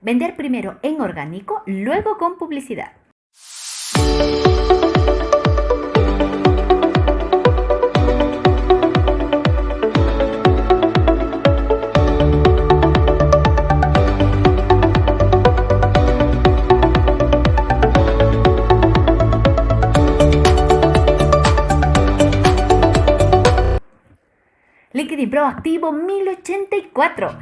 Vender primero en orgánico, luego con publicidad. LinkedIn Pro activo 1084.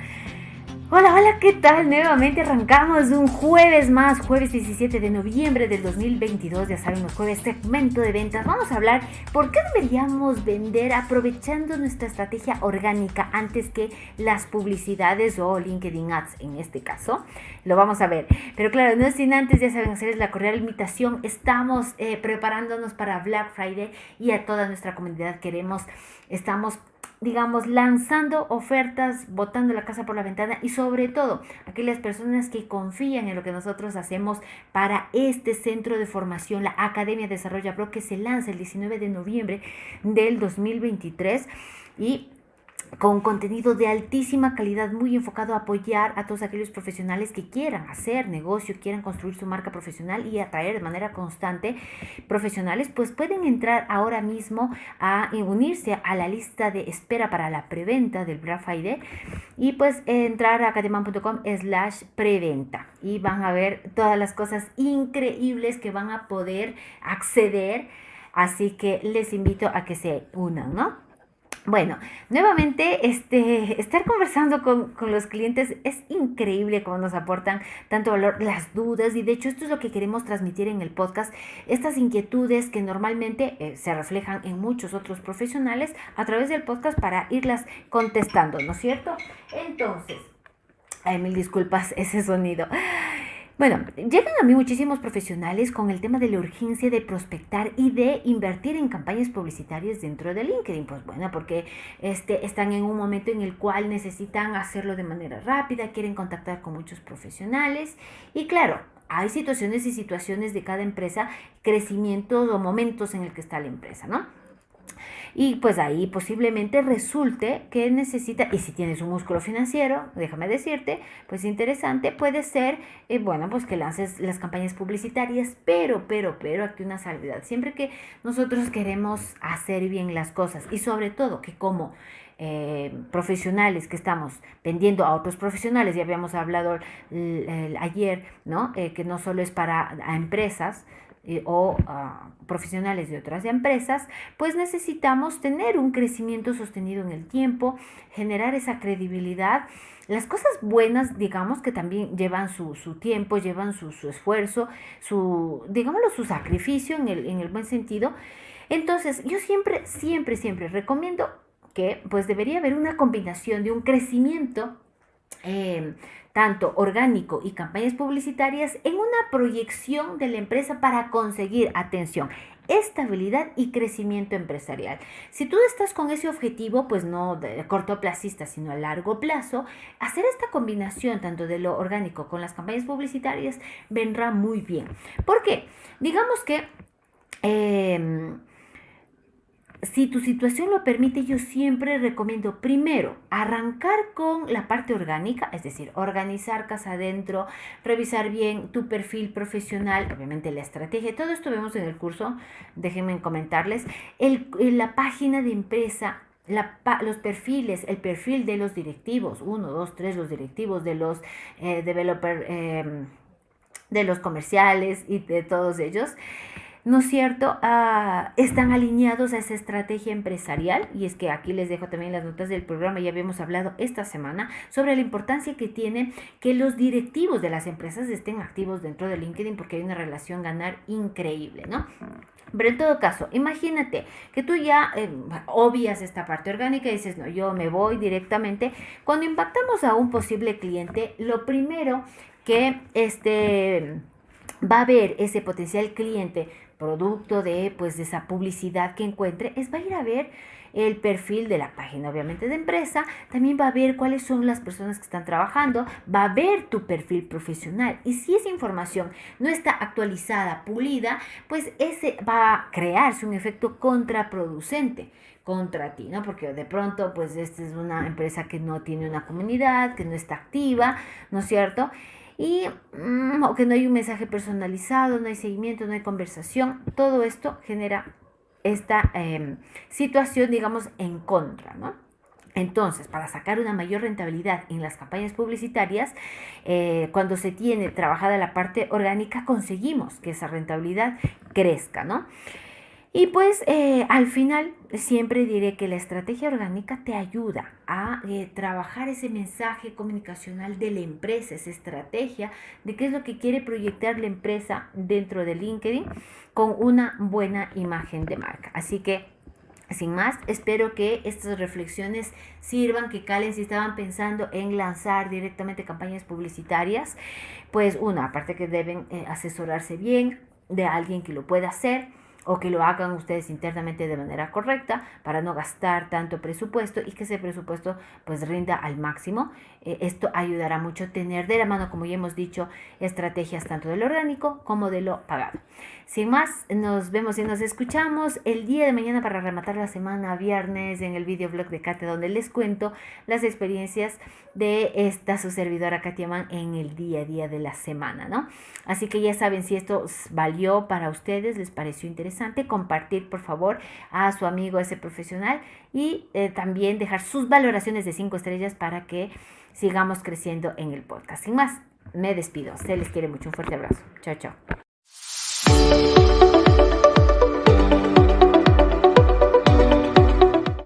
Hola, hola, ¿qué tal? Nuevamente arrancamos un jueves más, jueves 17 de noviembre del 2022, ya saben, los jueves segmento de ventas. Vamos a hablar por qué deberíamos vender aprovechando nuestra estrategia orgánica antes que las publicidades o LinkedIn Ads en este caso. Lo vamos a ver. Pero claro, no sin antes, ya saben, hacerles la cordial invitación. Estamos eh, preparándonos para Black Friday y a toda nuestra comunidad queremos, estamos digamos, lanzando ofertas, botando la casa por la ventana y sobre todo aquellas personas que confían en lo que nosotros hacemos para este centro de formación, la Academia Desarrolla Pro, que se lanza el 19 de noviembre del 2023 y con contenido de altísima calidad, muy enfocado a apoyar a todos aquellos profesionales que quieran hacer negocio, quieran construir su marca profesional y atraer de manera constante profesionales, pues pueden entrar ahora mismo a unirse a la lista de espera para la preventa del Black Friday y pues entrar a cademan.com slash preventa y van a ver todas las cosas increíbles que van a poder acceder. Así que les invito a que se unan, ¿no? Bueno, nuevamente, este, estar conversando con, los clientes es increíble cómo nos aportan tanto valor, las dudas, y de hecho esto es lo que queremos transmitir en el podcast, estas inquietudes que normalmente eh, se reflejan en muchos otros profesionales a través del podcast para irlas contestando, ¿no es cierto? Entonces, ay, mil disculpas ese sonido. Bueno, llegan a mí muchísimos profesionales con el tema de la urgencia de prospectar y de invertir en campañas publicitarias dentro de LinkedIn. Pues bueno, porque este, están en un momento en el cual necesitan hacerlo de manera rápida, quieren contactar con muchos profesionales y claro, hay situaciones y situaciones de cada empresa, crecimientos o momentos en el que está la empresa, ¿no? Y pues ahí posiblemente resulte que necesita, y si tienes un músculo financiero, déjame decirte, pues interesante, puede ser, eh, bueno, pues que lances las campañas publicitarias, pero, pero, pero, aquí una salvedad. Siempre que nosotros queremos hacer bien las cosas y sobre todo que como eh, profesionales que estamos vendiendo a otros profesionales, ya habíamos hablado ayer, ¿no? Eh, que no solo es para empresas, o ah, profesionales de otras empresas, pues necesitamos tener un crecimiento sostenido en el tiempo, generar esa credibilidad. Las cosas buenas, digamos que también llevan su, tiempo, llevan su, esfuerzo, su, digámoslo, su sacrificio en el, en el buen sentido. Entonces, yo siempre, siempre, siempre recomiendo que pues debería haber una combinación de un crecimiento eh, tanto orgánico y campañas publicitarias en una proyección de la empresa para conseguir atención, estabilidad y crecimiento empresarial. Si tú estás con ese objetivo, pues no de cortoplacista, sino a largo plazo, hacer esta combinación tanto de lo orgánico con las campañas publicitarias vendrá muy bien. ¿Por qué? Digamos que... Em, si tu situación lo permite, yo siempre recomiendo primero arrancar con la parte orgánica, es decir, organizar casa adentro, revisar bien tu perfil profesional, obviamente la estrategia, todo esto vemos en el curso, déjenme comentarles, el, la página de empresa, los perfiles, el perfil de los directivos, uno, dos, tres, los directivos de los eh, developers, em, de los comerciales y de todos ellos. ¿No es cierto?, ah, están alineados a esa estrategia empresarial. Y es que aquí les dejo también las notas del programa, ya habíamos hablado esta semana sobre la importancia que tiene que los directivos de las empresas estén activos dentro de LinkedIn porque hay una relación ganar increíble, ¿no? Pero en todo caso, imagínate que tú ya eh, obvias esta parte orgánica y dices, no, yo me voy directamente. Cuando impactamos a un posible cliente, lo primero que este va a ver ese potencial cliente producto de pues de esa publicidad que encuentre es va a ir a ver el perfil de la página obviamente de empresa, también va a ver cuáles son las personas que están trabajando, va a ver tu perfil profesional y si esa información no está actualizada, pulida, pues ese va a crearse un efecto contraproducente contra ti, ¿no? Porque de pronto, pues esta es una empresa que no tiene una comunidad, que no está activa, ¿no es cierto? Y mm, o que no hay un mensaje personalizado, no hay seguimiento, no hay conversación. Todo esto genera esta em, situación, digamos, en contra, ¿no? Entonces, para sacar una mayor rentabilidad en las campañas publicitarias, eh, cuando se tiene trabajada la parte orgánica, conseguimos que esa rentabilidad crezca, ¿no? Y pues eh, al final siempre diré que la estrategia orgánica te ayuda a eh, trabajar ese mensaje comunicacional de la empresa, esa estrategia de qué es lo que quiere proyectar la empresa dentro de LinkedIn con una buena imagen de marca. Así que sin más, espero que estas reflexiones sirvan, que calen si estaban pensando en lanzar directamente campañas publicitarias. Pues una, aparte que deben eh, asesorarse bien de alguien que lo pueda hacer o que lo hagan ustedes internamente de manera correcta para no gastar tanto presupuesto y que ese presupuesto pues rinda al máximo. Eh, esto ayudará mucho a tener de la mano, como ya hemos dicho, estrategias tanto de lo orgánico como de lo pagado. Sin más, nos vemos y nos escuchamos el día de mañana para rematar la semana viernes en el videoblog de Katia donde les cuento las experiencias de esta su servidora Katia Man en el día a día de la semana, ¿no? Así que ya saben si esto valió para ustedes, les pareció interesante, compartir por favor a su amigo ese profesional y eh, también dejar sus valoraciones de 5 estrellas para que sigamos creciendo en el podcast. Sin más, me despido. Se les quiere mucho. Un fuerte abrazo. Chao, chao.